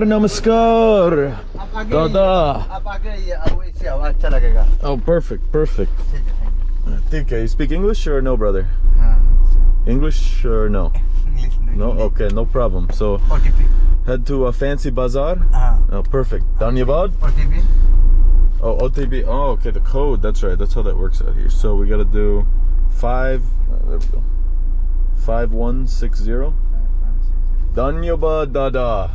buongiorno Muscor. Dada. Oh, perfect, perfect. I think uh, you speak English or no, brother? English or no? English, No? Okay, no problem. So head to a fancy bazaar. Oh, perfect. Danyabad? OTB. Oh, OTB. Oh, okay, the code. That's right. That's how that works out here. So we got to do five. Uh, there we go. 5160. Five, Danyaba Dada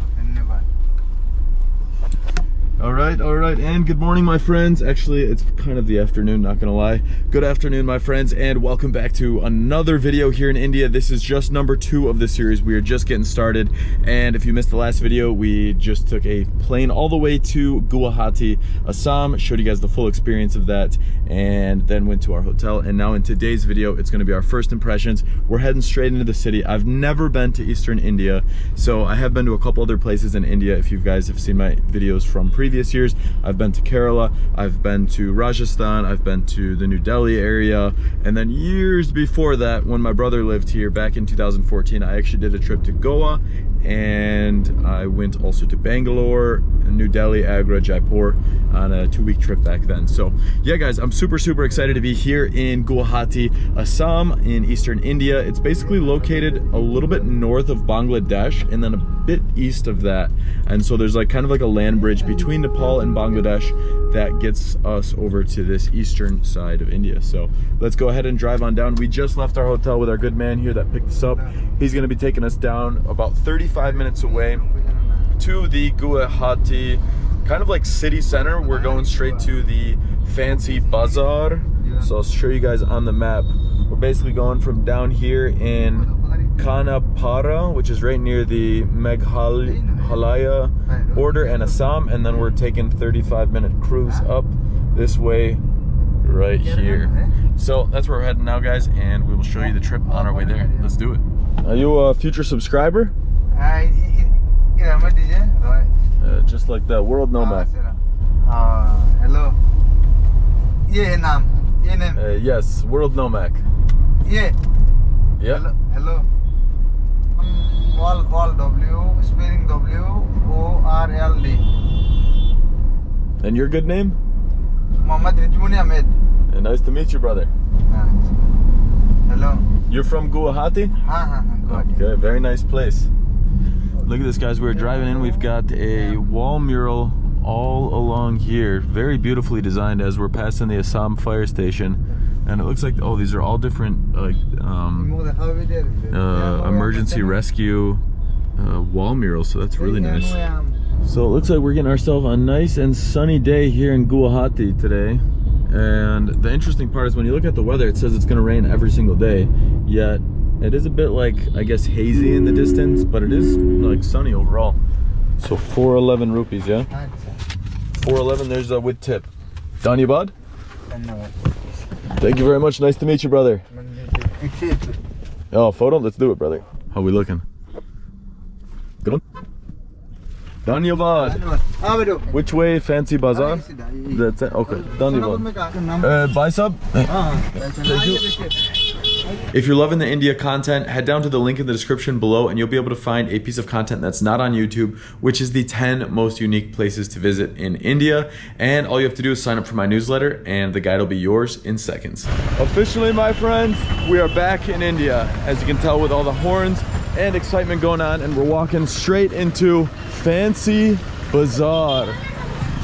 all right all right and good morning my friends. Actually it's kind of the afternoon not gonna lie. Good afternoon my friends and welcome back to another video here in india. This is just number two of the series. We are just getting started and if you missed the last video we just took a plane all the way to guwahati assam showed you guys the full experience of that and then went to our hotel. And now in today's video it's going to be our first impressions. We're heading straight into the city. I've never been to eastern india so i have been to a couple other places in india if you guys have seen my videos from previous years, I've been to Kerala, I've been to Rajasthan, I've been to the New Delhi area, and then years before that, when my brother lived here back in 2014, I actually did a trip to Goa, and I went also to Bangalore, New Delhi, Agra, Jaipur on a two-week trip back then. So yeah, guys, I'm super, super excited to be here in Guwahati, Assam in Eastern India. It's basically located a little bit north of Bangladesh and then a bit east of that. And so there's like kind of like a land bridge between Nepal and Bangladesh that gets us over to this eastern side of India. So let's go ahead and drive on down. We just left our hotel with our good man here that picked us up. He's gonna be taking us down about 35 minutes away to the Guwahati kind of like city center. We're going straight to the fancy bazaar. So I'll show you guys on the map. We're basically going from down here in Khanapara, which is right near the Meghalaya border and Assam, and then we're taking 35 minute cruise up this way right here. So that's where we're heading now, guys, and we will show you the trip on our way there. Let's do it. Are you a future subscriber? Ah, uh, just like that, world ah, nomad. Uh, hello. Yeah, Uh, yes, world nomad. Yeah. Yeah. Hello. hello wall W spelling W O R L D. And your good name? Muhammad Rijmuni Ahmed. And nice to meet you, brother. Nice. Hello. You're from Guwahati? Ha, ha, okay, very nice place. Look at this, guys. We're driving in. We've got a wall mural all along here. Very beautifully designed as we're passing the Assam fire station. And it looks like, oh, these are all different, like, um, uh, emergency rescue uh, wall murals. So that's really nice. So it looks like we're getting ourselves a nice and sunny day here in Guwahati today. And the interesting part is when you look at the weather, it says it's going to rain every single day. Yet it is a bit like, I guess, hazy in the distance, but it is like sunny overall. So 411 rupees, yeah? 411, there's a with tip. Danyabad? Thank you very much. Nice to meet you, brother. oh, photo? Let's do it, brother. How we looking? Good one. Danyavad. Which way, Fancy Bazaar? That's it. Okay. Danyavad. Uh, bicep? Thank you. If you're loving the India content, head down to the link in the description below and you'll be able to find a piece of content that's not on YouTube, which is the 10 most unique places to visit in India. And all you have to do is sign up for my newsletter and the guide will be yours in seconds. Officially, my friends, we are back in India. As you can tell with all the horns and excitement going on and we're walking straight into Fancy Bazaar.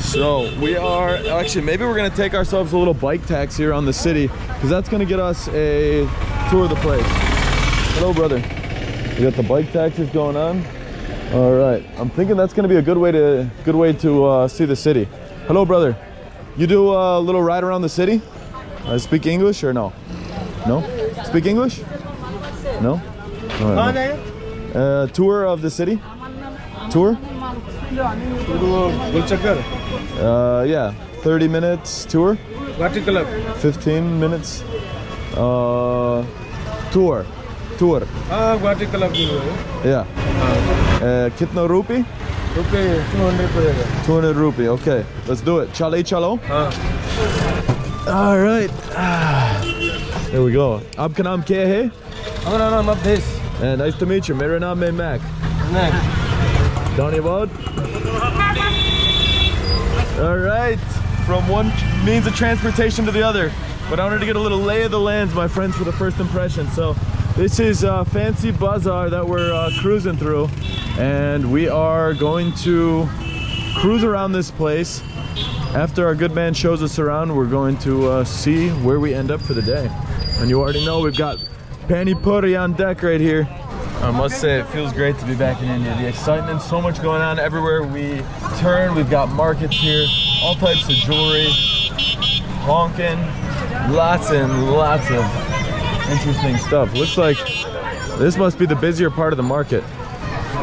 So we are actually maybe we're gonna take ourselves a little bike taxi around the city because that's gonna get us a tour of the place. Hello, brother. We got the bike taxis going on. All right, I'm thinking that's gonna be a good way to good way to uh, see the city. Hello, brother. You do a little ride around the city? Uh, speak English or no? No? Speak English? No? Right. Uh, tour of the city? Tour? गुलचक्कर Uh, yeah, 30 minutes tour, water club 15 minutes uh, tour, tour. हाँ water club की है Yeah. Uh, kitna rupee? रुपये two hundred पड़ेगा 200 rupee. Okay, let's do it. Chale chalo. हाँ All right. Ah, There we go. Aap ka naam kya hai? हमारा नाम Awadhesh Uh, nice to meet you. Mera naam hai Mac. नहीं Dhanyavad. All right, from one means of transportation to the other. But I wanted to get a little lay of the lands, my friends, for the first impression. So this is uh, Fancy Bazaar that we're uh, cruising through. And we are going to cruise around this place. After our good man shows us around, we're going to uh, see where we end up for the day. And you already know we've got Pani Puri on deck right here. I must say it feels great to be back in India. The excitement, so much going on everywhere we turn. We've got markets here, all types of jewelry, honking, lots and lots of interesting stuff. Looks like this must be the busier part of the market.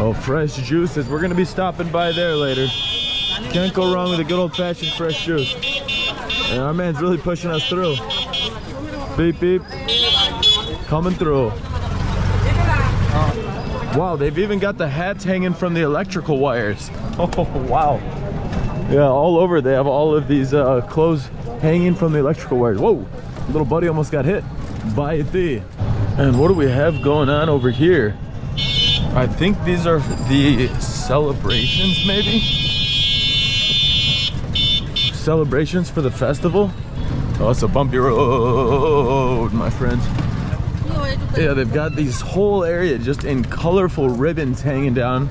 Oh, fresh juices. We're gonna be stopping by there later. Can't go wrong with a good old-fashioned fresh juice. And our man's really pushing us through. Beep, beep. Coming through. Wow, they've even got the hats hanging from the electrical wires. Oh, wow. Yeah, all over they have all of these uh, clothes hanging from the electrical wires. Whoa, little buddy almost got hit by a. And what do we have going on over here? I think these are the celebrations, maybe? Celebrations for the festival? Oh, it's a bumpy road, my friends. Yeah, they've got these whole area just in colorful ribbons hanging down.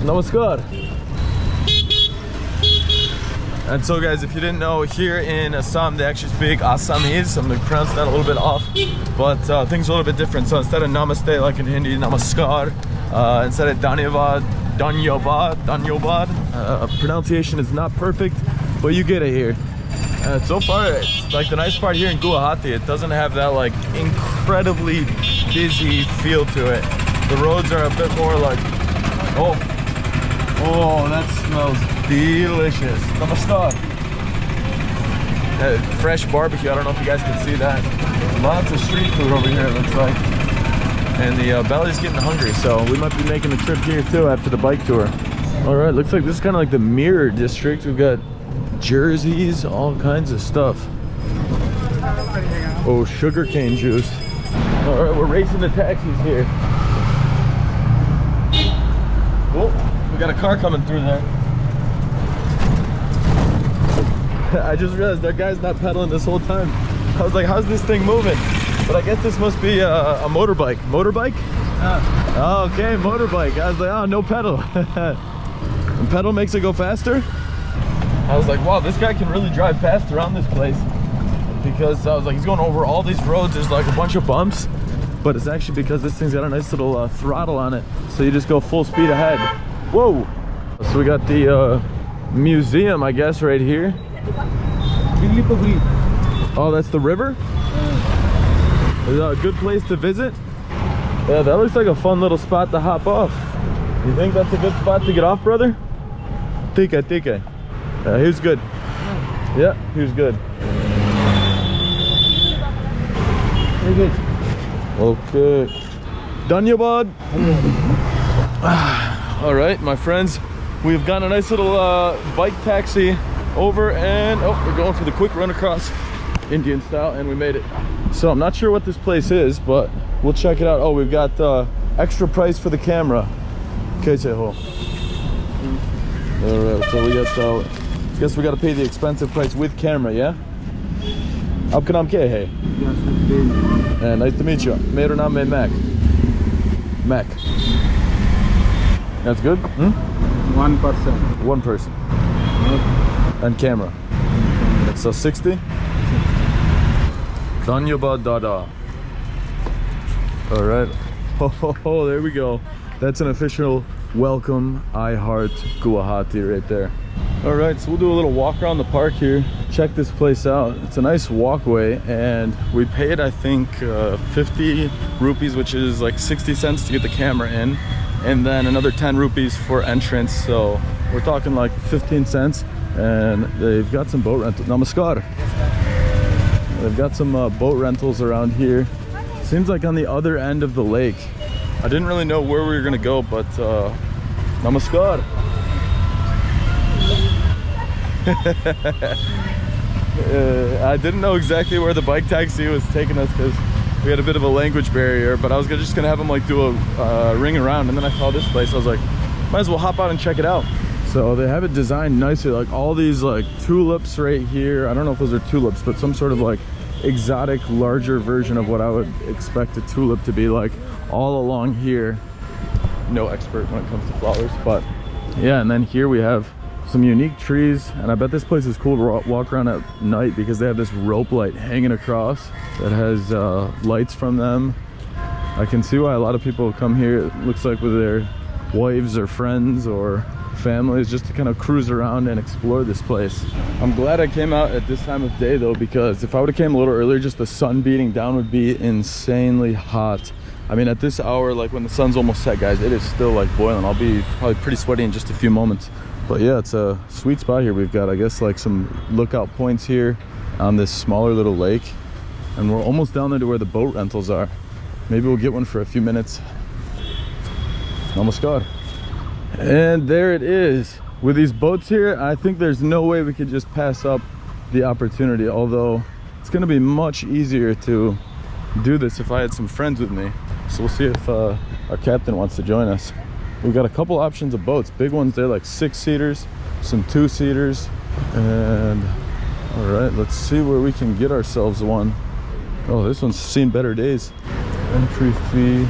Namaskar. And so guys, if you didn't know, here in Assam, they actually speak Assamese. I'm gonna pronounce that a little bit off, but uh, things are a little bit different. So instead of namaste, like in Hindi, namaskar, uh, instead of dhanyavad, dhanyavad, dhanyavad. Uh, pronunciation is not perfect, but you get it here. Uh, so far, like the nice part here in Guwahati, it doesn't have that like incredibly busy feel to it. The roads are a bit more like, oh, oh, that smells delicious. Namaskar. Uh, fresh barbecue, I don't know if you guys can see that. Lots of street food over here, it looks like. And the uh, belly's getting hungry, so we might be making a trip here too after the bike tour. All right, looks like this is kind of like the mirror district. We've got jerseys, all kinds of stuff. Oh, sugarcane juice. All right, we're racing the taxis here. Oh, we got a car coming through there. I just realized that guy's not pedaling this whole time. I was like, how's this thing moving? But I guess this must be a, a motorbike. Motorbike? Oh, okay, motorbike. I was like, oh, no pedal. pedal makes it go faster? I was like, wow, this guy can really drive fast around this place. Because I was like, he's going over all these roads. There's like a bunch of bumps. But it's actually because this thing's got a nice little uh, throttle on it. So you just go full speed ahead. Whoa! So we got the uh, museum, I guess, right here. Oh, that's the river? Is that a good place to visit? Yeah, that looks like a fun little spot to hop off. You think that's a good spot to get off, brother? Tika, tika. Uh, he was good. Yeah, he was good. Very good. Okay. Done you, bud? All right, my friends. We've got a nice little uh, bike taxi over and oh, we're going for the quick run across Indian style and we made it. So I'm not sure what this place is, but we'll check it out. Oh, we've got uh, extra price for the camera. Okay, All right, so we got the Guess we gotta pay the expensive price with camera, yeah? Abkanam ke hey. Yeah, nice to meet you. Mayor naam Mac. Mac. That's good? Hmm? One person. One person. And camera. So 60? 60. Danyaba Dada. All right. Ho, ho, ho, there we go. That's an official welcome I heart Guwahati right there. All right, so we'll do a little walk around the park here. Check this place out. It's a nice walkway and we paid, I think, uh, 50 rupees, which is like 60 cents to get the camera in. And then another 10 rupees for entrance. So we're talking like 15 cents. And they've got some boat rentals. Namaskar. They've got some uh, boat rentals around here. Seems like on the other end of the lake. I didn't really know where we were gonna go, but uh, namaskar. Uh, I didn't know exactly where the bike taxi was taking us because we had a bit of a language barrier, but I was just gonna have him like do a uh, ring around, and then I saw this place. I was like, might as well hop out and check it out. So they have it designed nicely, like all these like tulips right here. I don't know if those are tulips, but some sort of like exotic, larger version of what I would expect a tulip to be like all along here. No expert when it comes to flowers, but yeah. And then here we have some unique trees and i bet this place is cool to walk around at night because they have this rope light hanging across that has uh, lights from them i can see why a lot of people come here it looks like with their wives or friends or families just to kind of cruise around and explore this place i'm glad i came out at this time of day though because if i would have came a little earlier just the sun beating down would be insanely hot I mean, at this hour, like when the sun's almost set, guys, it is still like boiling. I'll be probably pretty sweaty in just a few moments. But yeah, it's a sweet spot here. We've got, I guess, like some lookout points here on this smaller little lake. And we're almost down there to where the boat rentals are. Maybe we'll get one for a few minutes. Got. And there it is. With these boats here, I think there's no way we could just pass up the opportunity. Although it's gonna be much easier to do this if I had some friends with me. So we'll see if uh, our captain wants to join us. We've got a couple options of boats. Big ones, they're like six seaters, some two seaters. And all right, let's see where we can get ourselves one. Oh, this one's seen better days. Entry fee.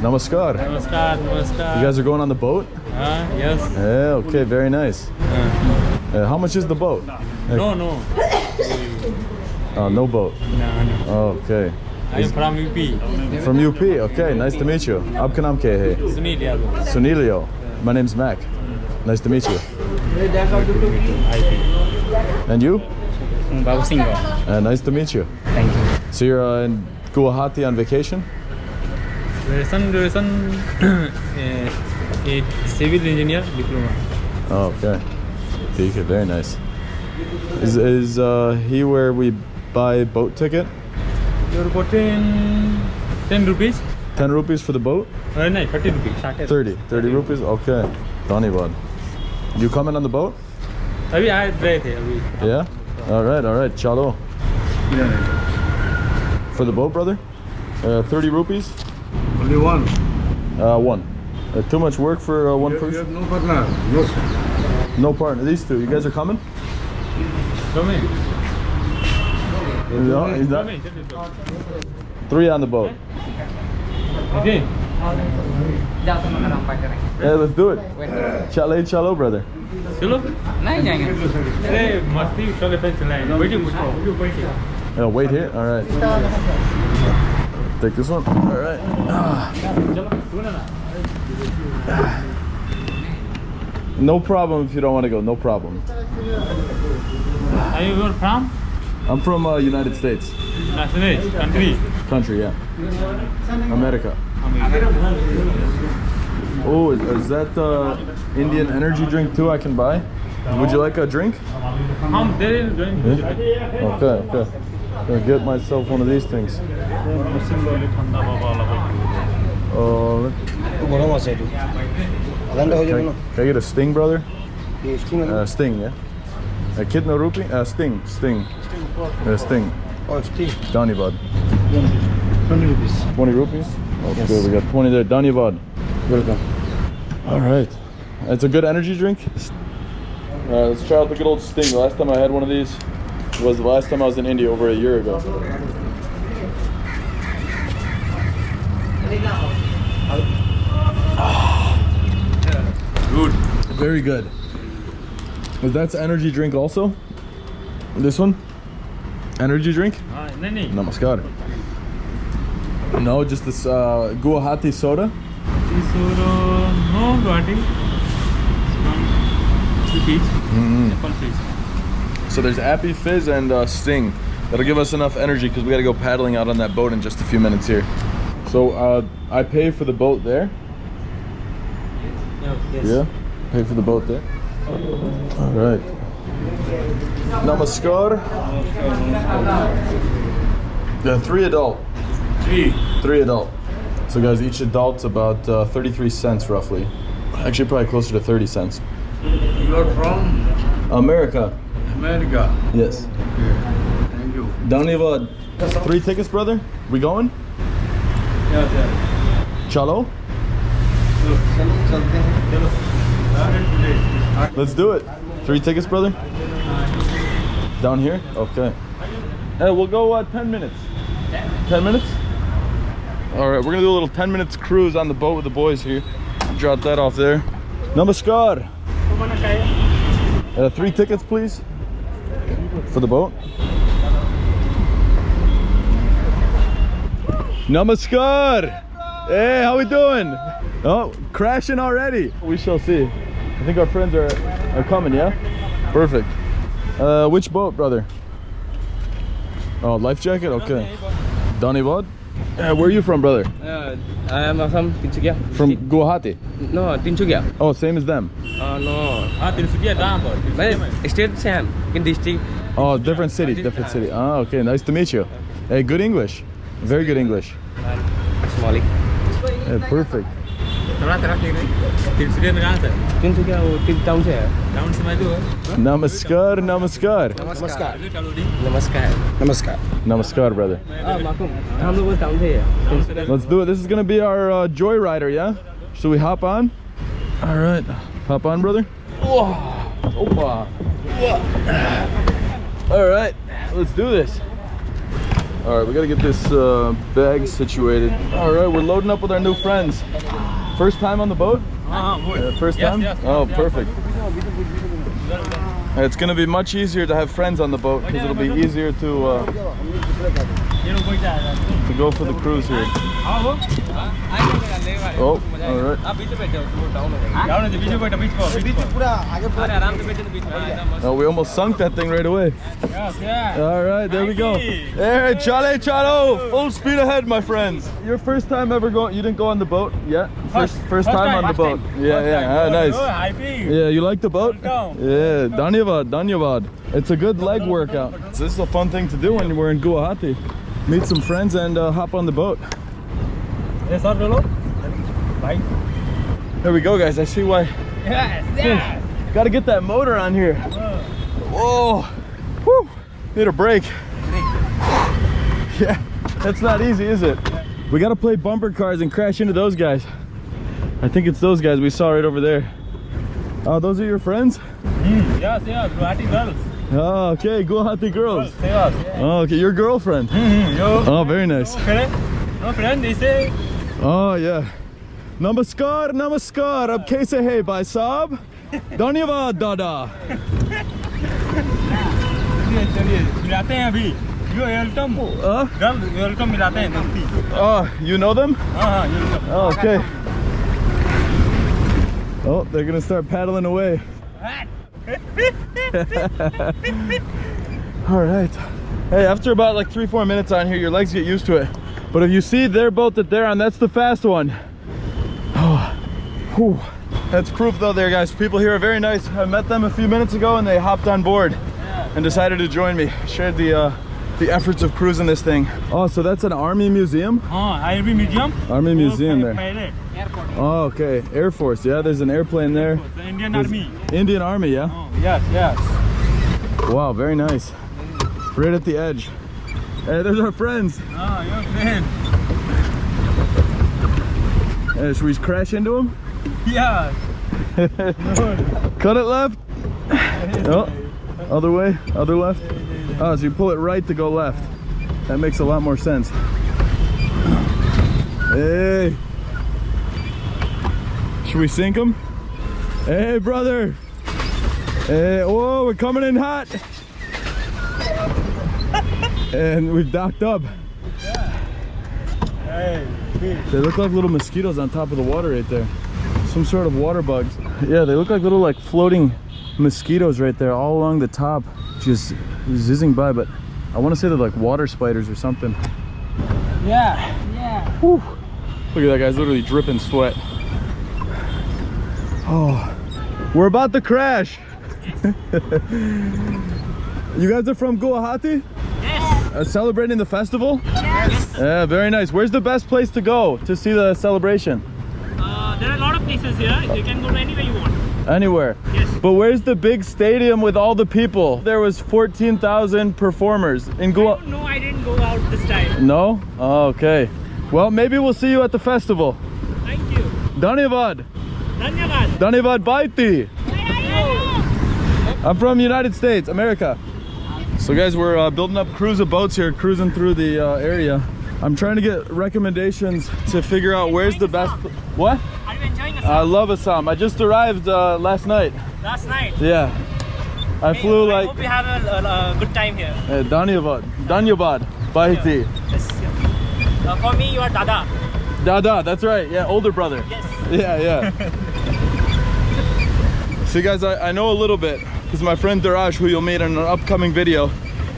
Namaskar. Namaskar, namaskar. You guys are going on the boat? Uh, yes. Yeah, okay, very nice. Uh, Uh, how much is the boat? no, no. Uh, no boat. No, no. Okay. I'm from UP. From UP. Okay, nice to meet you. Aapka naam kya hai? Sunil Yadav. Sunilio. My name's Mac. Nice to meet you. And you? Babu Singh. Uh, nice to meet you. Thank you. So you're uh, in Guwahati on vacation? Duration, duration, uh, a civil engineer diploma. Oh, okay. Okay, very nice. Is is uh, he where we buy boat ticket? you're gotten 10 rupees? 10 rupees for the boat? Uh, no 30 rupees. 30 30, 30 rupees? Okay. Donny bud you coming on the boat? Abhi aa I the abhi. Yeah? All right all right. Chalo. For the boat brother? Uh, 30 rupees? Only one. Uh one. Uh, too much work for uh, one you, person? you have no partner. No no partner. These two. You guys are coming? Coming. No, he's not. Three on the boat. Okay. Yeah, let's do it. Chale, chalo, brother. Chalo? No, uh, wait here? Alright. Take this one. Alright. No problem if you don't want to go. No problem. Are you from? I'm from uh, United States. Nationality, country. Country, yeah. America. Oh, is, is that the Indian energy drink too I can buy? Would you like a drink? Um, there is drink. Yeah? Okay, okay. I'm gonna get myself one of these things. Uh, can, can I get a sting, brother? Uh, sting, yeah? A kidna rupee? Uh, sting, sting. This thing. Oh, it's tea. Danibad. 20 rupees. 20 rupees? Okay, yes. we got 20 there. Danibad. Welcome. All right. It's a good energy drink. All right, let's try out the good old Sting. The last time I had one of these was the last time I was in India over a year ago. Good. Very good. But that's energy drink also? This one? Energy drink? Namaskar. No, just this uh, Guwahati soda. Soda, no Guwahati. Mm. So there's Appy Fizz and uh, Sting. That'll give us enough energy because we got to go paddling out on that boat in just a few minutes here. So uh, I pay for the boat there. No, yes. Yeah, pay for the boat there. All right. Namaskar. Yeah, three adult. Three. Three adult. So guys, each adult's about uh, 33 cents roughly. Actually, probably closer to 30 cents. You're from? America. America. Yes. Yeah. Thank you. Don't leave a three tickets, brother. We going? Yeah, yeah. Chalo? Let's do it. Three tickets, brother. Down here? Okay. Hey, we'll go uh, 10 minutes. 10 minutes? All right, we're gonna do a little 10 minutes cruise on the boat with the boys here. Drop that off there. Namaskar. Uh, three tickets, please, for the boat. Namaskar. Hey, how we doing? Oh, crashing already. We shall see. I think our friends are are coming. Yeah, perfect. Uh, which boat, brother? Oh, life jacket? Okay. Donny Vod? Uh, where are you from, brother? Uh, I am from Tinsukia. From Guwahati? No, Tinsukia. Oh, same as them? Uh, no. Ah, Tinsukia, Dambo. State same, in district. Oh, different city, different city. Ah, okay, nice to meet you. Hey, good English. Very good English. Somali. Yeah, perfect. थोड़ा तरह के तिनसुकिया में कहाँ से Tinsukia वो तीन town से है. टाउन से मैं तो Namaskar, namaskar. चलो दी नमस्कार. Namaskar. Namaskar, brother. हाँ मालूम. हम लोग वो टाउन से है. Tinsukia. Let's do it. This is gonna be our uh, joyrider, yeah? Should we hop on? All right, hop on, brother. Whoa. Opa. All right, let's do this. All right, we gotta get this uh, bag situated. All right, we're loading up with our new friends. First time on the boat? Uh, uh first yes, time? Yes, oh, yes, perfect. It's going to be much easier to have friends on the boat because it'll be easier to... Uh, to go for the cruise here. Oh, alright. Oh, we almost sunk that thing right away. Alright, there we go. Hey, chale, chalo! Full speed ahead, my friends. Your first time ever going, you didn't go on the boat yet? First, first time on the boat. Yeah, yeah, ah, nice. Yeah, you like the boat? Yeah, Danyavad, Danyavad. It's a good leg workout. This is a fun thing to do when we're in Guwahati meet some friends and uh, hop on the boat. Bye. There we go, guys. I see why. Yes, yes. Gotta get that motor on here. Whoa. Woo. Need a break. Yeah, that's not easy, is it? We gotta play bumper cars and crash into those guys. I think it's those guys we saw right over there. Oh, those are your friends? Mm, yes, yes, Guwahati girls. Oh, okay. Guwahati girls. Yes Oh, okay. Your girlfriend. Yo Oh, very nice. Friend no friend इसे Oh, yeah. Namaskar, namaskar. Ab kaise hai, bhai saab? Dhanyavad, dada. चलिए चलिए मिलाते हैं अभी यो welcome Uh, girl welcome मिलाते हैं दोस्ती oh, you know them? हाँ हाँ welcome Oh, okay. Oh, they're gonna start paddling away. All right. Hey, after about like three, four minutes on here, your legs get used to it. But if you see their boat that they're on, that's the fast one. Oh. That's proof though there, guys. People here are very nice. I met them a few minutes ago and they hopped on board and decided to join me. Shared the, uh, the efforts of cruising this thing. Oh, so that's an army museum? Oh, army museum. Army museum there. Airport. Oh, okay. Air Force. Yeah, there's an airplane there. The Indian there's Army. Indian Army, yeah? Oh, yes, yes. Wow, very nice. Right at the edge. Hey, there's our friends. Oh, your friend. Hey, should we crash into them? Yeah. Cut it left. oh, other way, other left. Oh, so you pull it right to go left. That makes a lot more sense. Hey. Should we sink them? Hey, brother. Hey, whoa, we're coming in hot. And we've docked up. Yeah. Hey, they look like little mosquitoes on top of the water right there. Some sort of water bugs. Yeah, they look like little like floating mosquitoes right there all along the top, just zizzing by, but I want to say they're like water spiders or something. yeah yeah Whew. Look at that guy's literally dripping sweat. Oh, we're about to crash. you guys are from Guwahati? yes Uh, celebrating the festival? Yes. Yeah, very nice. Where's the best place to go to see the celebration? Uh, there are a lot of places here. You can go to anywhere you want. Anywhere. Yes. But where's the big stadium with all the people? There was 14,000 performers in Goa. No, I didn't go out this time. No? Oh, okay. Well, maybe we'll see you at the festival. Thank you. Dhanyavad. Dhanyavad. Dhanyavad Baiti. I'm from United States, America. So guys, we're uh, building up cruise of boats here, cruising through the uh, area. I'm trying to get recommendations to figure out where's the best. What? Are you enjoying the I love Assam. I just arrived uh, last night. last night? Yeah. I flew I like hope you have a, a, good time here. uh, Dhanyavad. Dhanyavad. Baiti. Yes. Uh, for me, you are Dada. Dada, that's right. Yeah, older brother. Yes. Yeah, yeah. See guys, I, I know a little bit because my friend Daraj, who you'll meet in an upcoming video,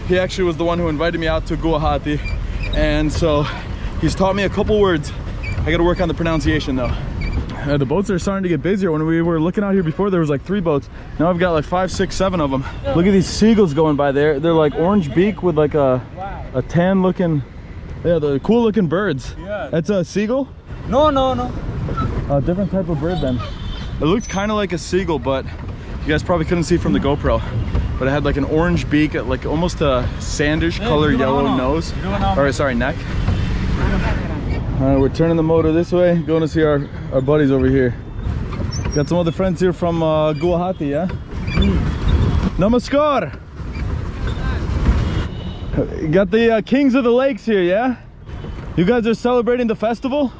he actually was the one who invited me out to Guwahati. And so he's taught me a couple words. I gotta work on the pronunciation though. Uh, the boats are starting to get busier. When we were looking out here before, there was like three boats. Now I've got like five, six, seven of them. Look at these seagulls going by there. They're like orange beak with like a, a tan looking, yeah, the cool looking birds. Yeah. That's a seagull? No, no, no. A different type of bird then. It looked kind of like a seagull, but you guys probably couldn't see from the GoPro. But it had like an orange beak, like almost a sandish color yellow nose. Or sorry, neck. All right, we're turning the motor this way, going to see our, our buddies over here. Got some other friends here from uh, Guwahati, yeah? Namaskar! Got the uh, Kings of the Lakes here, yeah? You guys are celebrating the festival?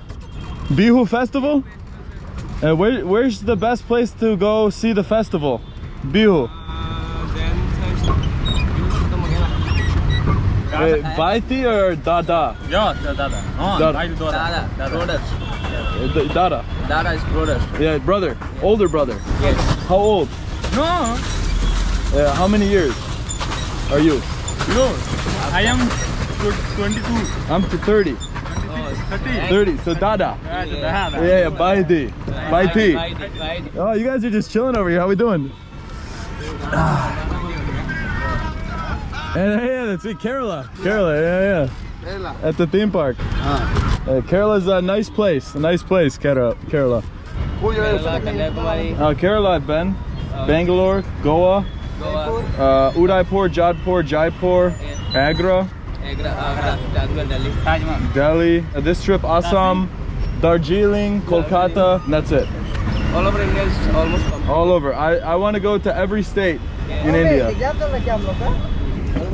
Bihu festival? Uh, where, where's the best place to go see the festival? Bihu. Uh, Baiti or Dada? Yeah, Dada. No, Dada. I Dada. Dada, brothers. Uh, Dada. Dada is brothers. Yeah, brother. Older brother. Yes. How old? No, Uh, how many years are you? no. I am tw- 22. I'm to 30. 30. 30. So Dada. Yeah, Dada. Yeah, yeah, Baiti. Baiti. Baiti, Baiti. Oh, you guys are just chilling over here. How we doing? And hey, that's it, Kerala. Kerala, yeah, yeah. Kerala. At the theme park. Uh, Kerala's a nice place. A nice place, Kerala. Kerala. Who Kerala, are? Kanyakumari, Uh, Kerala, I've been. Bangalore, Goa, Goa, uh, Udaipur, Jodhpur, Jaipur, Agra, Agra, Agra, Delhi. Taj Mahal. Delhi. Uh, this trip, Assam, Darjeeling, Kolkata, and that's it. All over India is almost complete. All over. I, I want to go to every state in India.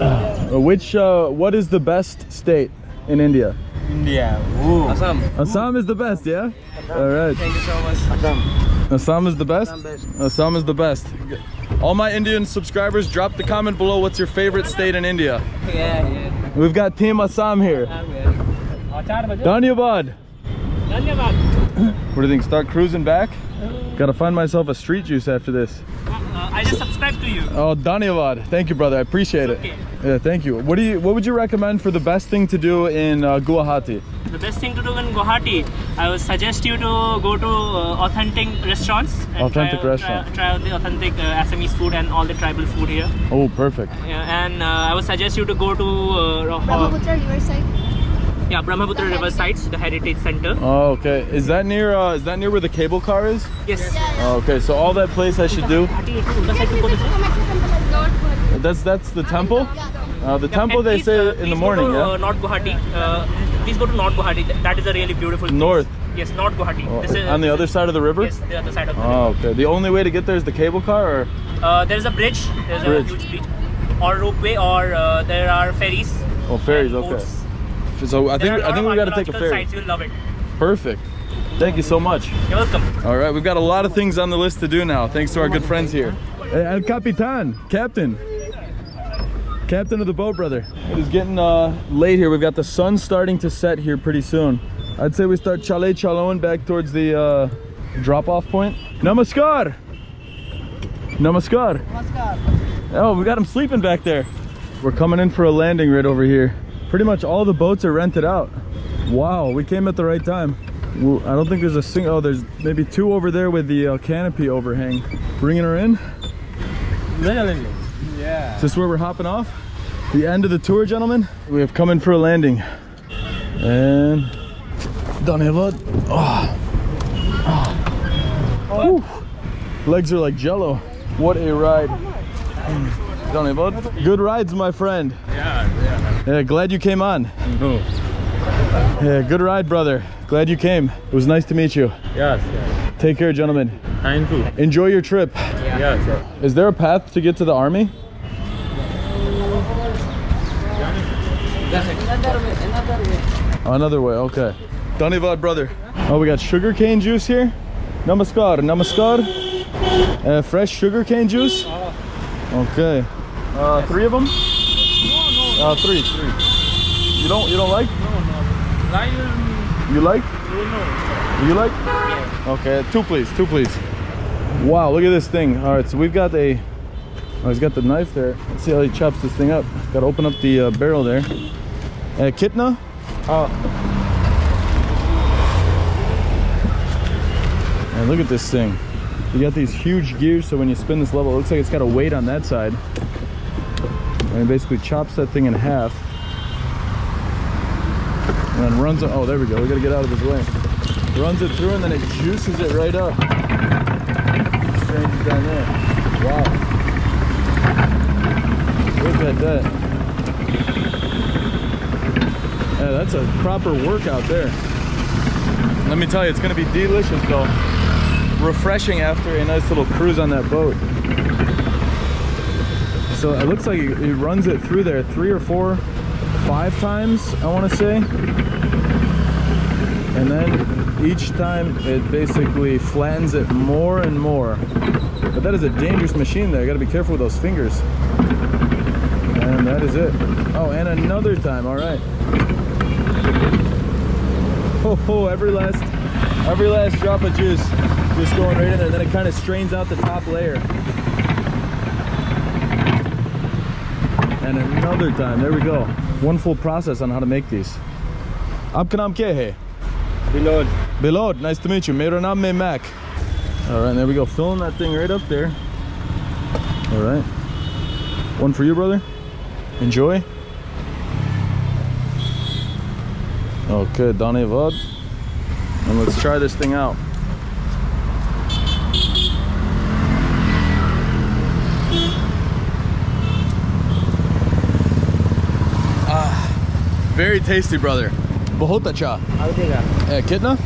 Uh, which, uh, what is the best state in India? India. Ooh. Assam. Assam is the best, yeah? Assam. All right. Thank you so much. Assam. Assam is the best? Assam, best. Assam is the best. All my Indian subscribers, drop the comment below what's your favorite state in India. Yeah, yeah. We've got Team Assam here. Oh, Dhanyabad. Dhanyabad. What do you think? Start cruising back? Uh-huh. Gotta find myself a street juice after this. Uh, I just subscribed to you. Oh, Dhanyavad. Thank you, brother. I appreciate it. Okay. Yeah, thank you. What do you? What would you recommend for the best thing to do in uh, Guwahati? The best thing to do in Guwahati, I would suggest you to go to uh, authentic restaurants. And Authentic try, out- restaurant. Try, try out the authentic uh, Assamese food and all the tribal food here. Oh, perfect. Yeah, and uh, I would suggest you to go to uh, Brahmaputra Riverside. Yeah Brahmaputra River sites, the heritage center. Oh, okay. Is that near? Uh, is that near where the cable car is? Yes. Oh, okay. So all that place I should do. You can visit Kamakhya temple as Lord That's that's the temple. Uh, the Yeah, temple they please, say uh, in the morning, to, yeah. Uh, North Guwahati. Uh, please go to North Guwahati. That is a really beautiful. place. North? Yes, North Guwahati. Oh, This is- on the other side of the river. Yes, the other side of the Oh, okay. The only way to get there is the cable car, or. Uh, there is a bridge. There's Bridge. a huge bridge, or ropeway, or uh, there are ferries. oh, ferries. Okay. boats. So I think are a I think we got to take a ferry. Sites. You'll love it. Perfect. Thank you so much. You're welcome. All right, we've got a lot of things on the list to do now, thanks to our good friends here. El Capitan, Captain. Captain of the boat, brother. It is getting uh, late here. We've got the sun starting to set here pretty soon. I'd say we start chale chalon back towards the uh, drop-off point. Namaskar. Namaskar. Oh, we got him sleeping back there. We're coming in for a landing right over here. Pretty much all the boats are rented out. Wow, we came at the right time. I don't think there's a single. Oh, there's maybe two over there with the uh, canopy overhang. Bringing her in. Yeah. Is this where we're hopping off? The end of the tour, gentlemen. We have come in for a landing. And done. Oh. Oh. Whew. Legs are like jello. What a ride. Bud. Good rides, my friend. Yeah, yeah. Yeah, glad you came on. No. Yeah, good ride, brother. Glad you came. It was nice to meet you. Yes, yes. Take care, gentlemen. Thank you. Enjoy your trip. Yes, yes. Is there a path to get to the army? Another way, another way. Another way, okay. Dhanyavad, brother. Oh, we got sugar cane juice here. Namaskar, namaskar. Uh, fresh sugar cane juice. Okay. Uh, three of them? Uh, three, three. You don't, you don't like? No, no. Lion, You like? no, no. You like? Yeah. Okay, two please, two please. Wow, look at this thing. All right, so we've got a, oh, he's got the knife there. Let's see how he chops this thing up. Got to open up the uh, barrel there. Uh, kitna? Uh, And look at this thing. You got these huge gears, so when you spin this level, it looks like it's got a weight on that side. And it basically chops that thing in half. And then runs it, oh, there we go. We gotta get out of his way. Runs it through and then it juices it right up. Strains it down there. Wow. Look at that. Yeah, that's a proper workout there. Let me tell you, it's gonna be delicious though. Refreshing after a nice little cruise on that boat. So it looks like it runs it through there three or four, five times, I wanna say. And then each time it basically flattens it more and more. But that is a dangerous machine there. You gotta be careful with those fingers. And that is it. Oh, and another time, all right. Oh, oh, every last, every last drop of juice just going right in there. Then it kind of strains out the top layer. and another time. There we go. One full process on how to make these. Abkanam kehe. Bilod. Bilod, nice to meet you. Meronam me Mac. All right, there we go. Filling that thing right up there. All right. One for you, brother. Enjoy. Okay, Donny Vod. And let's try this thing out. Very tasty, brother. Bahota cha. Eh, uh, kidna?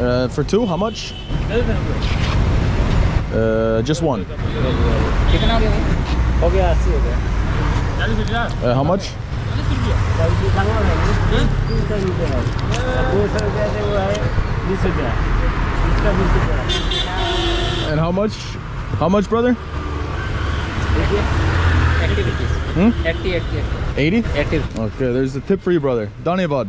Uh, for two, how much? Uh, just one. Uh, how much? And how much? How much, brother? Hmm? 80, 80, 80. 80? 80. Okay, there's the tip for you, brother. Donny bud.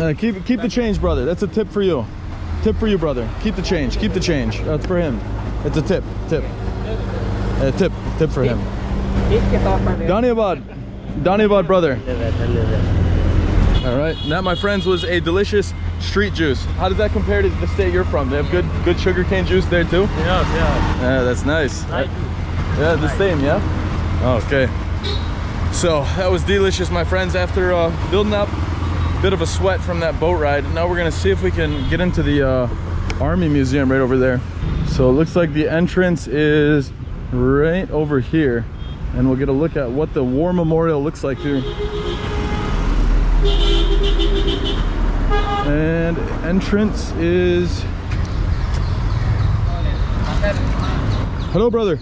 Uh, keep keep the change, brother. That's a tip for you. Tip for you, brother. Keep the change. Keep the change. That's for him. It's a tip. Tip. A tip. Tip for him. Donny bud. Donny bud, brother. All right, that, my friends, was a delicious street juice. How does that compare to the state you're from? They have good good sugarcane juice there too? Yeah, yeah. Yeah, that's nice. Yeah, the same, yeah? Okay. So that was delicious, my friends. After uh, building up a bit of a sweat from that boat ride, now we're gonna see if we can get into the uh, Army Museum right over there. So it looks like the entrance is right over here. And we'll get a look at what the War Memorial looks like here. And entrance is... Hello, brother.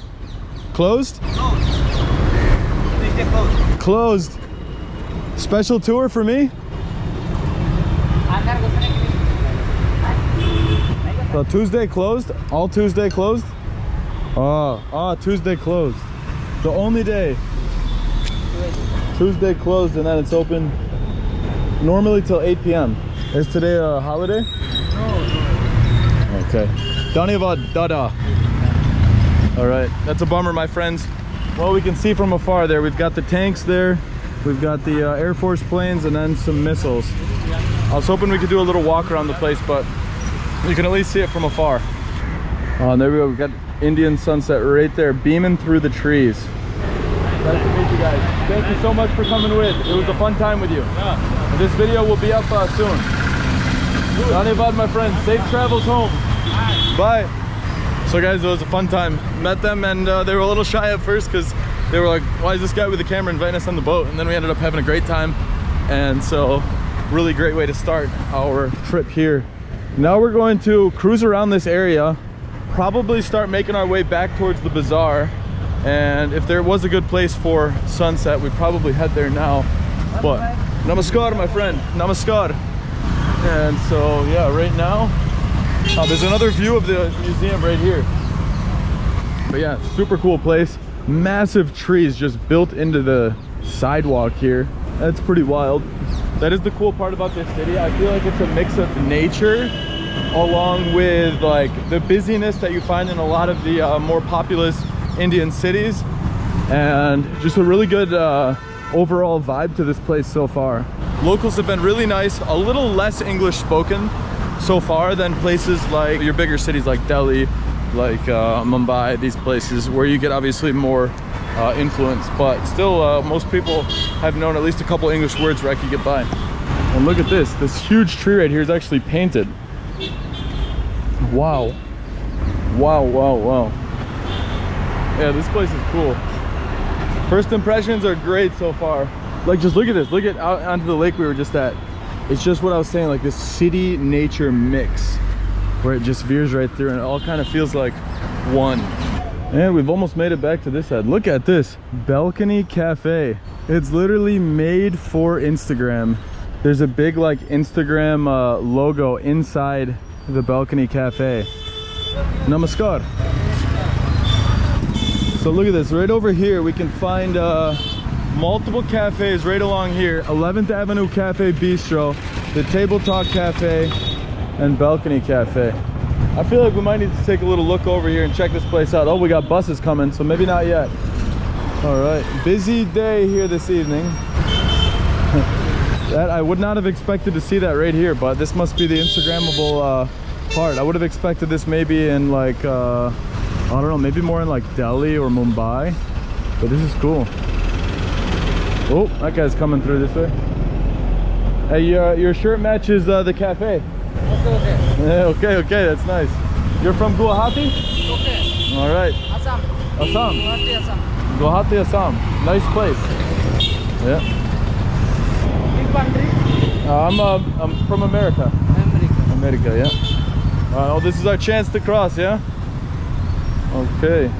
Closed? closed. Closed. Special tour for me? So Tuesday closed? All Tuesday closed? Oh, ah, oh, Tuesday closed. The only day. Tuesday closed and then it's open normally till 8 p.m. Is today a holiday? No. Okay. Danivad Dada. All right, that's a bummer, my friends. Well, we can see from afar there, we've got the tanks there, we've got the uh, Air Force planes, and then some missiles. I was hoping we could do a little walk around the place, but you can at least see it from afar. Oh, and there we go. We've got Indian sunset right there, beaming through the trees. Nice to meet you guys. Thank you so much for coming with. It was a fun time with you. This video will be up uh, soon. Dhanyavad, my friend. Safe travels home. Bye. So guys, it was a fun time. Met them and uh, they were a little shy at first because they were like, why is this guy with the camera inviting us on the boat? And then we ended up having a great time. And so really great way to start our trip here. Now we're going to cruise around this area, probably start making our way back towards the bazaar. And if there was a good place for sunset, we'd probably head there now. But namaskar, my friend, namaskar. And so yeah, right now, uh, there's another view of the museum right here. But yeah, super cool place. Massive trees just built into the sidewalk here. That's pretty wild. That is the cool part about this city. I feel like it's a mix of nature along with like the busyness that you find in a lot of the uh, more populous Indian cities and just a really good uh, overall vibe to this place so far. Locals have been really nice, a little less English spoken so far than places like your bigger cities like Delhi, like uh, Mumbai, these places where you get obviously more uh, influence, but still uh, most people have known at least a couple English words where I could get by. And look at this, this huge tree right here is actually painted. Wow. Wow, wow, wow. Yeah, this place is cool. First impressions are great so far. Like just look at this, look at out onto the lake we were just at. It's just what I was saying, like this city nature mix where it just veers right through and it all kind of feels like one. And we've almost made it back to this side. Look at this, Balcony Cafe. It's literally made for Instagram. There's a big like Instagram uh, logo inside the Balcony Cafe. Namaskar. So look at this, right over here we can find uh, multiple cafes right along here. 11th Avenue Cafe Bistro, the Table Talk Cafe, and Balcony Cafe. I feel like we might need to take a little look over here and check this place out. Oh, we got buses coming, so maybe not yet. All right, busy day here this evening. that I would not have expected to see that right here, but this must be the Instagrammable uh, part. I would have expected this maybe in like, uh, I don't know, maybe more in like Delhi or Mumbai, but this is cool. Oh, that guy's coming through this way. Hey, your, your shirt matches uh, the cafe. Okay, okay. Yeah, okay, okay, that's nice. You're from Guwahati? Okay. All right, Assam. Assam. Guwahati, Assam. Guwahati, Assam. Nice place. Yeah. Big country. Uh, I'm, uh, I'm from America. America. America, yeah. Uh, oh, this is our chance to cross, yeah? Okay.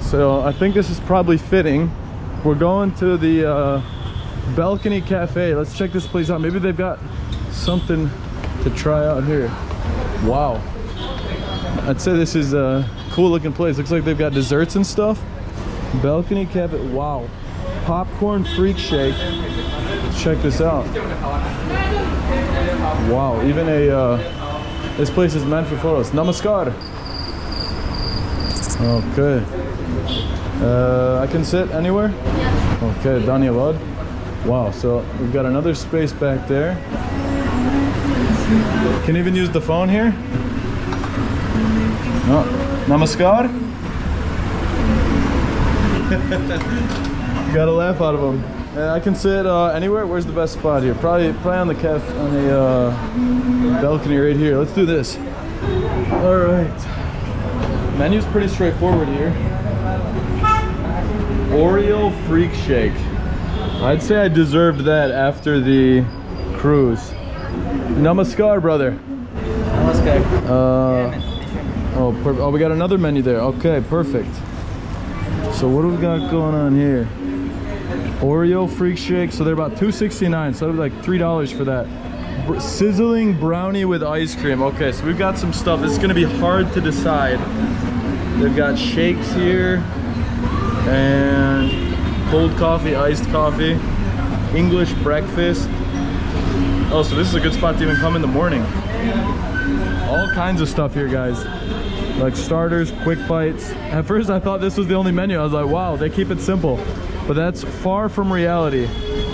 So I think this is probably fitting. We're going to the uh, Balcony Cafe. Let's check this place out. Maybe they've got something to try out here. Wow. I'd say this is a cool looking place. Looks like they've got desserts and stuff. Balcony Cafe. Wow. Popcorn Freak Shake. Let's check this out. Wow. Even a, uh, this place is meant for photos. Namaskar. Okay. Uh, I can sit anywhere? Okay, Dhanyavad. Wow, so we've got another space back there. Can even use the phone here? No. Namaskar. got a laugh out of him. Uh, I can sit uh, anywhere. Where's the best spot here? Probably, probably on the caf, on the uh, balcony right here. Let's do this. All right. Menu's pretty straightforward here. Oreo Freak Shake. I'd say I deserved that after the cruise. Namaskar, brother. Namaskar. Uh, oh, oh, we got another menu there. Okay, perfect. So what do we got going on here? Oreo Freak Shake. So they're about 2.69. So that'd be like three dollars for that. Sizzling brownie with ice cream. Okay, so we've got some stuff. It's gonna be hard to decide. They've got shakes here and cold coffee, iced coffee, English breakfast. Oh, so this is a good spot to even come in the morning. All kinds of stuff here, guys. Like starters, quick bites. At first, I thought this was the only menu. I was like, wow, they keep it simple. But that's far from reality.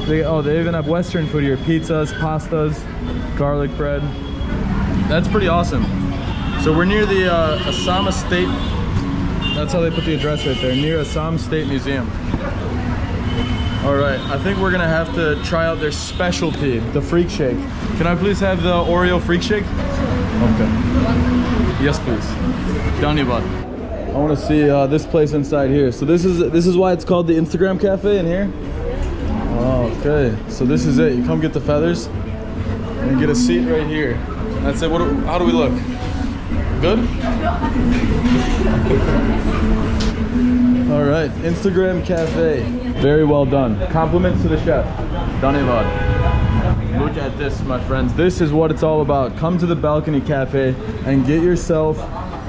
They, oh, they even have Western food here. Pizzas, pastas, garlic bread. That's pretty awesome. So we're near the uh, Assam State that's how they put the address right there, near Assam State Museum. All right, I think we're gonna have to try out their specialty, the freak shake. Can I please have the Oreo freak shake? Okay. Yes, please. Bud. I want to see uh, this place inside here. So this is this is why it's called the Instagram Cafe in here. Oh, okay, so this is it. You come get the feathers and get a seat right here. That's it. What? Do, how do we look? Good. All right, Instagram Cafe. Very well done. Compliments to the chef. Danevad. Look at this, my friends. This is what it's all about. Come to the Balcony Cafe and get yourself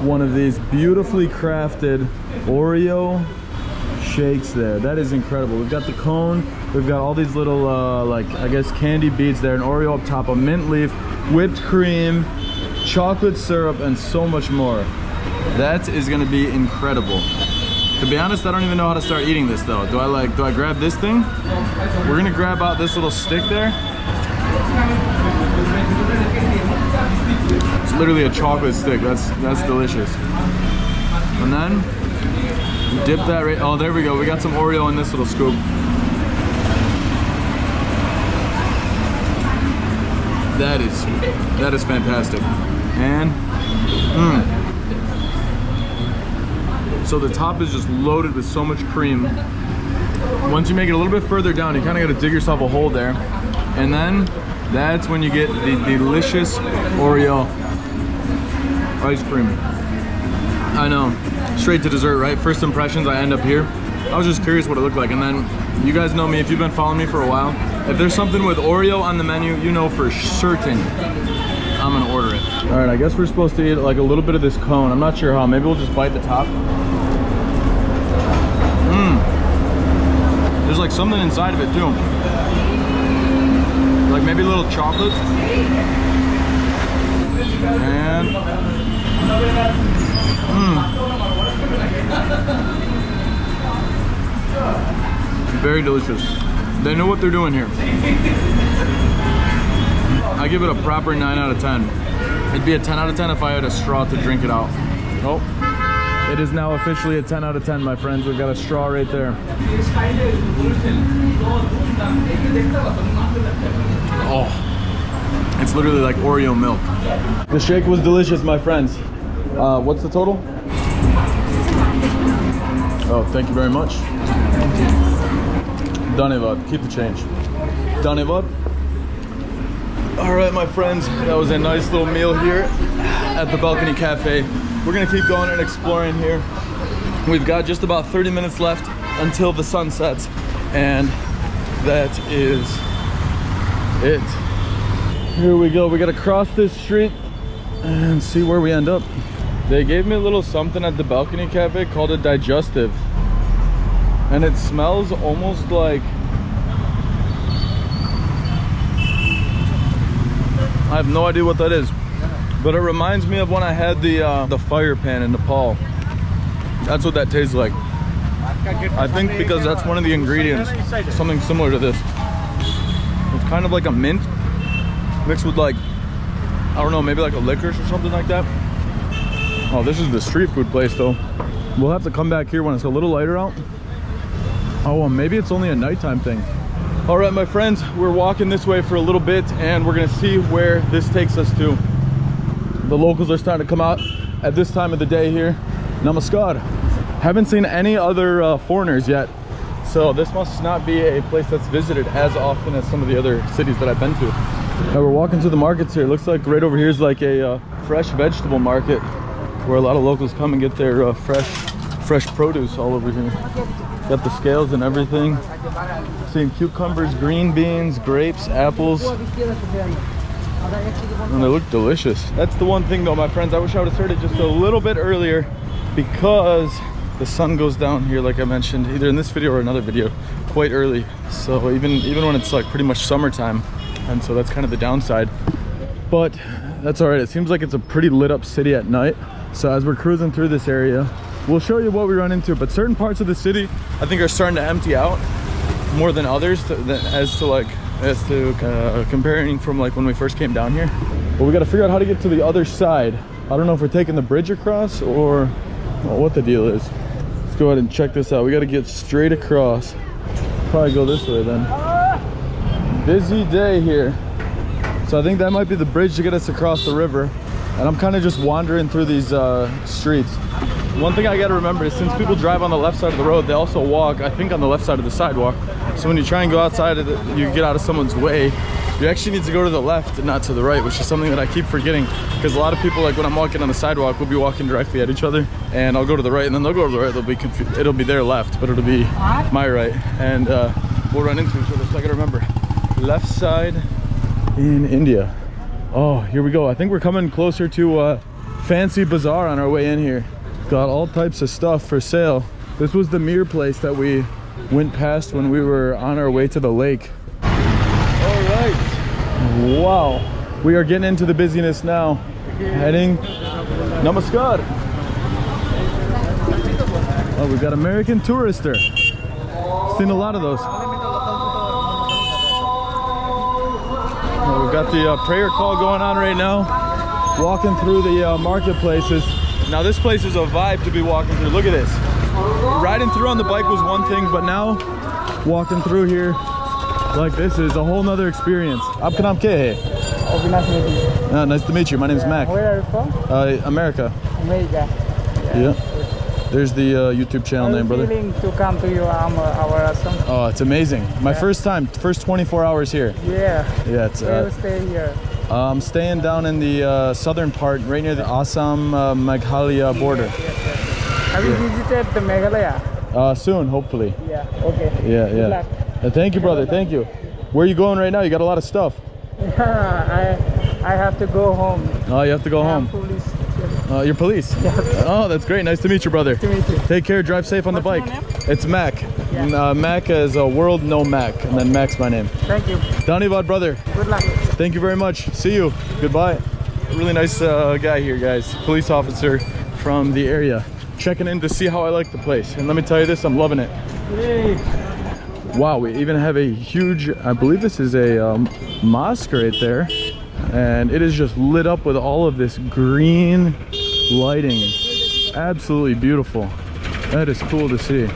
one of these beautifully crafted Oreo shakes there. That is incredible. We've got the cone. We've got all these little, uh, like, I guess candy beads there. An Oreo up top, a mint leaf, whipped cream, chocolate syrup, and so much more. That is gonna be incredible. To be honest, I don't even know how to start eating this though. Do I like, do I grab this thing? We're gonna grab out this little stick there. It's literally a chocolate stick. That's that's delicious. And then dip that right. Oh, there we go. We got some Oreo in this little scoop. That is that is fantastic. And mm. so the top is just loaded with so much cream. Once you make it a little bit further down, you kind of got to dig yourself a hole there. And then that's when you get the delicious Oreo ice cream. I know, straight to dessert, right? First impressions, I end up here. I was just curious what it looked like. And then you guys know me, if you've been following me for a while, if there's something with Oreo on the menu, you know for certain I'm gonna order it. All right, I guess we're supposed to eat like a little bit of this cone. I'm not sure how, maybe we'll just bite the top. Mmm. There's like something inside of it too. Like maybe a little chocolate. And mmm. Very delicious. They know what they're doing here. I give it a proper 9 out of 10. It'd be a 10 out of 10 if I had a straw to drink it out. Oh, it is now officially a 10 out of 10, my friends. We've got a straw right there. Oh, it's literally like Oreo milk. The shake was delicious, my friends. Uh, what's the total? Oh, thank you very much. Danevad, keep the change. Danevad. All right, my friends, that was a nice little meal here at the Balcony Cafe. We're gonna keep going and exploring here. We've got just about 30 minutes left until the sun sets, and that is it. Here we go, we gotta cross this street and see where we end up. They gave me a little something at the Balcony Cafe called a digestive. And it smells almost like I have no idea what that is, but it reminds me of when I had the uh, the fire pan in Nepal. That's what that tastes like. I think because that's one of the ingredients, something similar to this. It's kind of like a mint mixed with like, I don't know, maybe like a licorice or something like that. Oh, this is the street food place though. We'll have to come back here when it's a little lighter out. Oh, well, maybe it's only a nighttime thing. All right, my friends, we're walking this way for a little bit and we're gonna see where this takes us to. The locals are starting to come out at this time of the day here. Namaskar. Haven't seen any other uh, foreigners yet. So this must not be a place that's visited as often as some of the other cities that I've been to. Now we're walking through the markets here. Looks like right over here is like a uh, fresh vegetable market where a lot of locals come and get their uh, fresh, fresh produce all over here. Got the scales and everything. Seeing cucumbers, green beans, grapes, apples. And they look delicious. That's the one thing though, my friends. I wish I would have started just a little bit earlier because the sun goes down here, like I mentioned, either in this video or another video, quite early. So even, even when it's like pretty much summertime. And so that's kind of the downside. But that's all right. It seems like it's a pretty lit up city at night. So as we're cruising through this area, we'll show you what we run into. But certain parts of the city, I think are starting to empty out more than others to, than, as to like as to uh, comparing from like when we first came down here but we got to figure out how to get to the other side i don't know if we're taking the bridge across or well, what the deal is let's go ahead and check this out we got to get straight across probably go this way then. Busy day here. So I think that might be the bridge to get us across the river. And I'm kind of just wandering through these uh, streets. One thing I gotta remember is since people drive on the left side of the road, they also walk, I think on the left side of the sidewalk. So when you try and go outside of the, you get out of someone's way, you actually need to go to the left and not to the right, which is something that I keep forgetting. Because a lot of people, like when I'm walking on the sidewalk, we'll be walking directly at each other and I'll go to the right and then they'll go to the right, they'll be confused. It'll be their left, but it'll be my right. And uh, we'll run into each other, so I gotta remember. Left side in India. Oh, here we go. I think we're coming closer to uh, Fancy Bazaar on our way in here. Got all types of stuff for sale. This was the mirror place that we went past when we were on our way to the lake. All right. Wow. We are getting into the busyness now. Heading. Namaskar. Oh, we've got American Tourister. Seen a lot of those. Oh, we've got the uh, prayer call going on right now. Walking through the uh, marketplaces. Now this place is a vibe to be walking through. Look at this. Riding through on the bike was one thing, but now walking through here like this is a whole nother experience. Aapka naam kya hai? Avinash Uh, nice to meet you. My name's Mac. Where are you from? Uh, America. America. Yeah. There's the uh, YouTube channel name, you brother. feeling to come to your um, our Assam? Oh, it's amazing. My Yeah. first time, first 24 hours here. Yeah. Yeah, it's. Uh, you stay here? I'm staying down in the uh, southern part, right near the Assam uh, Meghalaya border. Have you visited the Meghalaya? Uh, soon, hopefully. Yeah. Okay. Yeah, Good yeah. Uh, thank you, brother. Thank you. Where are you going right now? You got a lot of stuff. I I have to go home. Oh, you have to go home. Uh, you're police. Yes. Oh, that's great. Nice to meet you, brother. to meet you. Take care. Drive safe on the bike. It's Mac. Yeah. Uh, Mac is a world no Mac, and then Mac's my name. Thank you. Dhanivad, brother. Good luck. Thank you very much. See you. Goodbye. Really nice uh, guy here, guys. Police officer from the area. Checking in to see how I like the place. And let me tell you this, I'm loving it. Wow, we even have a huge, I believe this is a um, mosque right there. And it is just lit up with all of this green lighting. Absolutely beautiful. That is cool to see.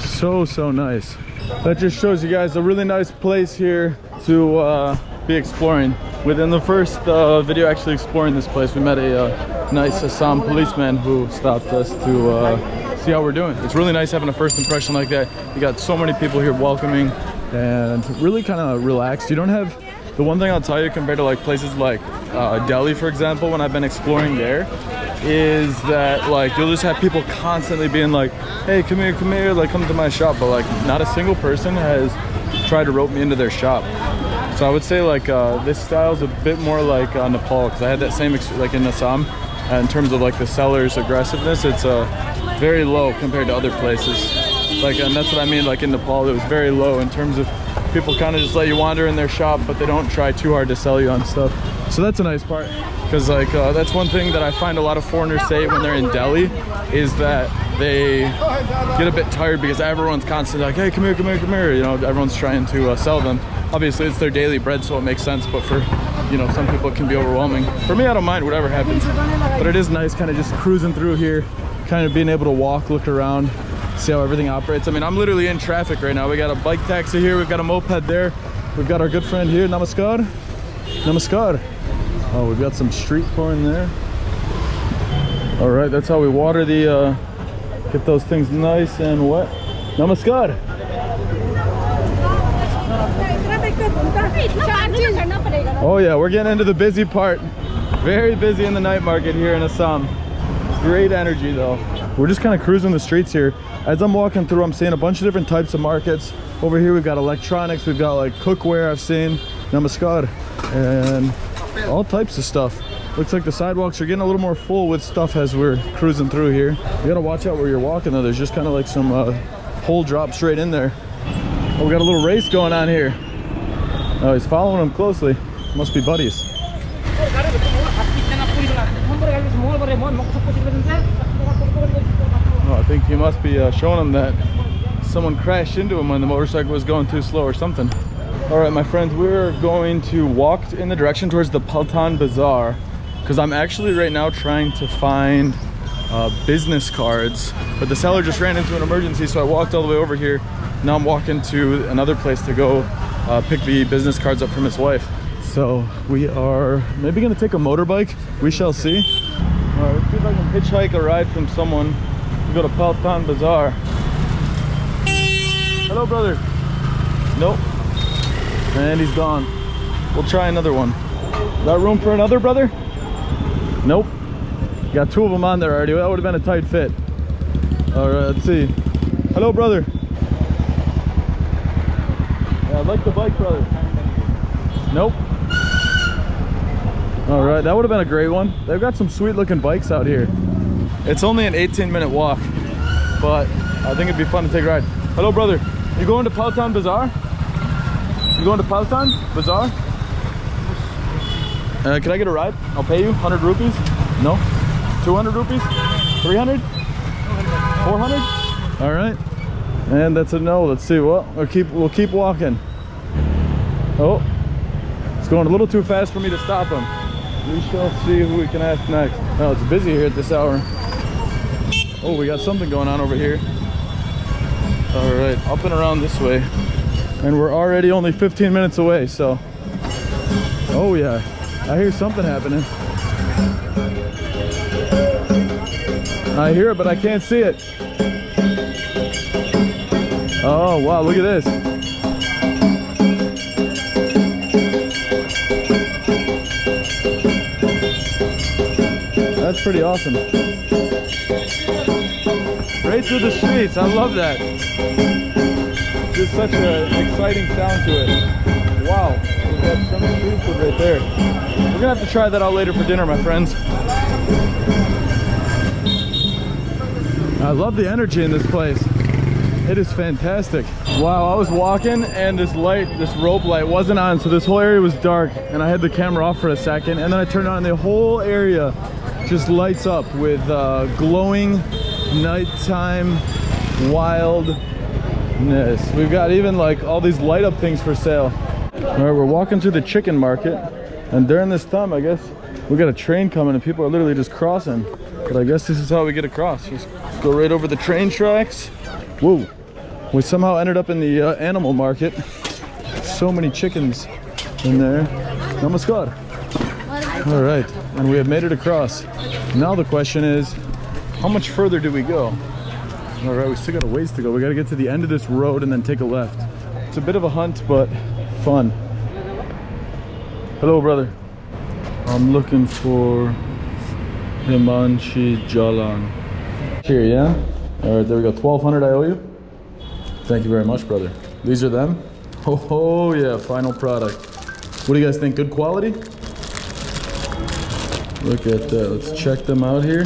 So, so nice. That just shows you guys a really nice place here to uh, be exploring. Within the first uh, video actually exploring this place, we met a uh, nice Assam policeman who stopped us to uh, see how we're doing. It's really nice having a first impression like that. You got so many people here welcoming and really kind of relaxed. You don't have, the one thing I'll tell you compared to like places like uh, Delhi, for example, when I've been exploring there, is that like you'll just have people constantly being like, hey, come here, come here, like come to my shop. But like not a single person has tried to rope me into their shop. So I would say like uh, this style is a bit more like uh, Nepal because I had that same like in Assam. In terms of like the seller's aggressiveness, it's uh, very low compared to other places. Like and that's what I mean. Like in Nepal, it was very low in terms of people kind of just let you wander in their shop, but they don't try too hard to sell you on stuff. So that's a nice part because like uh, that's one thing that I find a lot of foreigners say when they're in Delhi is that they get a bit tired because everyone's constantly like, hey, come here, come here, come here. You know, everyone's trying to uh, sell them. Obviously, it's their daily bread, so it makes sense. But for you know, some people it can be overwhelming. For me, I don't mind whatever happens, but it is nice kind of just cruising through here, kind of being able to walk, look around, see how everything operates. I mean, I'm literally in traffic right now. We got a bike taxi here, we've got a moped there, we've got our good friend here, Namaskar. Namaskar. Oh, we've got some street corn there. All right, that's how we water the, uh, get those things nice and wet. Namaskar. Oh yeah, we're getting into the busy part. Very busy in the night market here in Assam. Great energy though. We're just kind of cruising the streets here. As I'm walking through, I'm seeing a bunch of different types of markets. Over here, we've got electronics, we've got like cookware I've seen, namaskar, and all types of stuff. Looks like the sidewalks are getting a little more full with stuff as we're cruising through here. You gotta watch out where you're walking though. There's just kind of like some uh, hole drop straight in there. Oh, we got a little race going on here. Oh, he's following him closely. Must be buddies. I think he must be uh, showing him that someone crashed into him when the motorcycle was going too slow or something. All right, my friends, we're going to walk in the direction towards the Paltan Bazaar because I'm actually right now trying to find uh, business cards, but the seller just ran into an emergency, so I walked all the way over here Now I'm walking to another place to go uh, pick the business cards up from his wife. So we are maybe gonna take a motorbike. We shall see. All right, let's see if I can hitchhike a ride from someone go to Paltan Bazaar. Hello, brother. Nope. And he's gone. We'll try another one. Got room for another, brother? Nope. Got two of them on there already. That would have been a tight fit. All right, let's see. Hello, brother. Yeah, I like the bike, brother. Nope. All right, that would have been a great one. They've got some sweet looking bikes out here. It's only an 18 minute walk, but I think it'd be fun to take a ride. Hello, brother. You going to Paltan Bazaar? You going to Paltan Bazaar? Uh, can I get a ride? I'll pay you 100 rupees. No? 200 rupees? 300? 400? All right. And that's a no. Let's see. Well, we'll keep we'll keep walking. Oh, it's going a little too fast for me to stop him. We shall see who we can ask next. Oh, it's busy here at this hour. Oh, we got something going on over here. All right, up and around this way. And we're already only 15 minutes away, so. Oh yeah, I hear something happening. I hear it, but I can't see it. Oh, wow, look at this. That's pretty awesome. Right through the streets, I love that. There's such an exciting sound to it. Wow, we've got some street food right there. We're gonna have to try that out later for dinner, my friends. I love the energy in this place. It is fantastic. Wow, I was walking and this light, this rope light wasn't on, so this whole area was dark and I had the camera off for a second and then I turned on and the whole area just lights up with uh, glowing nighttime wildness. We've got even like all these light up things for sale. All right, we're walking through the chicken market and during this time, I guess, we got a train coming and people are literally just crossing. But I guess this is how we get across. Just go right over the train tracks. Whoa. We somehow ended up in the uh, animal market. So many chickens in there. Namaskar. All right, and we have made it across. Now the question is, how much further do we go? All right, we still got a ways to go. We got to get to the end of this road and then take a left. It's a bit of a hunt, but fun. Hello, brother. I'm looking for Himanshi Jalan. Here, yeah? All right, there we go. 1200 I owe you. Thank you very much, brother. These are them? Oh, oh yeah, final product. What do you guys think? Good quality? Look at that. Let's check them out here.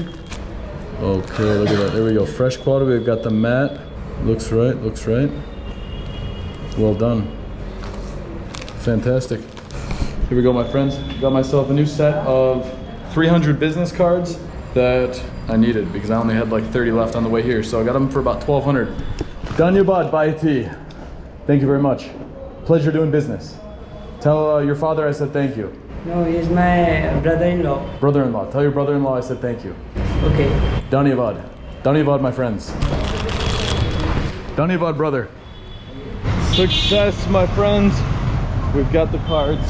Okay, look at that. There we go. Fresh quality. We've got the mat. Looks right, looks right. Well done. Fantastic. Here we go, my friends. Got myself a new set of 300 business cards that I needed because I only had like 30 left on the way here. So I got them for about 1200. Dhanyabad Bhai T. Thank you very much. Pleasure doing business. Tell uh, your father I said thank you. No, he's my brother-in-law. Brother-in-law. Tell your brother-in-law I said thank you. Okay. Dhanyavad. Dhanyavad, my friends. Dhanyavad, brother. Success, my friends. We've got the cards.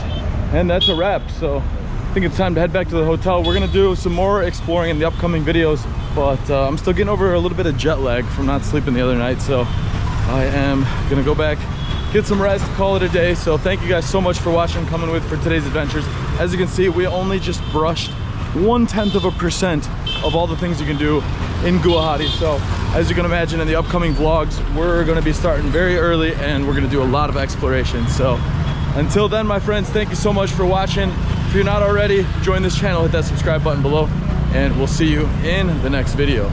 And that's a wrap. So I think it's time to head back to the hotel. We're gonna do some more exploring in the upcoming videos, but uh, I'm still getting over a little bit of jet lag from not sleeping the other night. So I am gonna go back, get some rest, call it a day. So thank you guys so much for watching, coming with for today's adventures. As you can see, we only just brushed one tenth of a percent of all the things you can do in Guwahati. So as you can imagine in the upcoming vlogs, we're gonna be starting very early and we're gonna do a lot of exploration. So until then, my friends, thank you so much for watching. If you're not already, join this channel, hit that subscribe button below, and we'll see you in the next video.